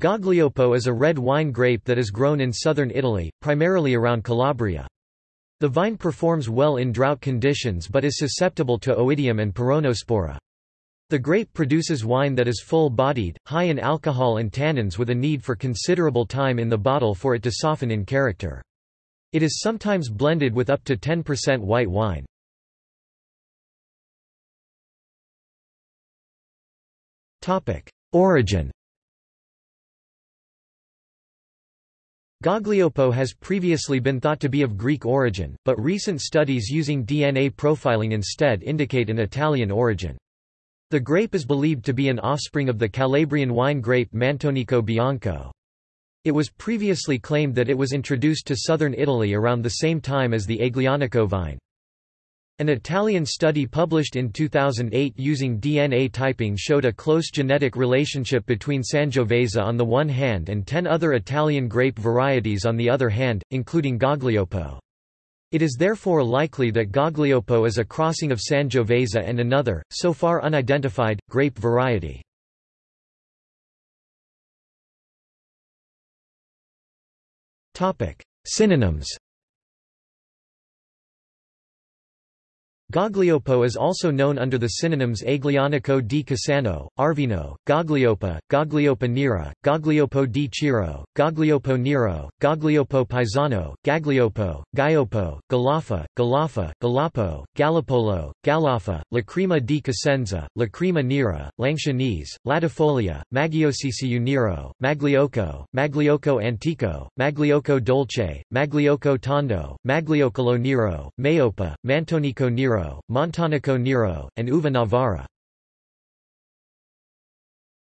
Gaglioppo is a red wine grape that is grown in southern Italy, primarily around Calabria. The vine performs well in drought conditions but is susceptible to oidium and peronospora. The grape produces wine that is full-bodied, high in alcohol and tannins with a need for considerable time in the bottle for it to soften in character. It is sometimes blended with up to 10% white wine. Origin Gaglioppo has previously been thought to be of Greek origin, but recent studies using DNA profiling instead indicate an Italian origin. The grape is believed to be an offspring of the Calabrian wine grape Mantonico bianco. It was previously claimed that it was introduced to southern Italy around the same time as the Aglianico vine. An Italian study published in 2008 using DNA typing showed a close genetic relationship between Sangiovese on the one hand and ten other Italian grape varieties on the other hand, including Gaglioppo. It is therefore likely that Gaglioppo is a crossing of Sangiovese and another, so far unidentified, grape variety. Synonyms Gaglioppo is also known under the synonyms Aglianico di Cassano, Arvino, Gagliopa, Gagliopa nera, Gaglioppo di Ciro, Gaglioppo nero, Gaglioppo paesano, Gagliopo, Gaiopo, Galafa, Galafa, Galapo, Galapolo, Galafa, Lacrima di Cosenza, Lacrima nera, Langshanese, Latifolia, Maggiosisiu nero, Magliocco, Magliocco antico, Magliocco dolce, Magliocco tondo, Magliocolo nero, Maiopa, Mantonico nero, Montanico Nero, and Uva Navarra.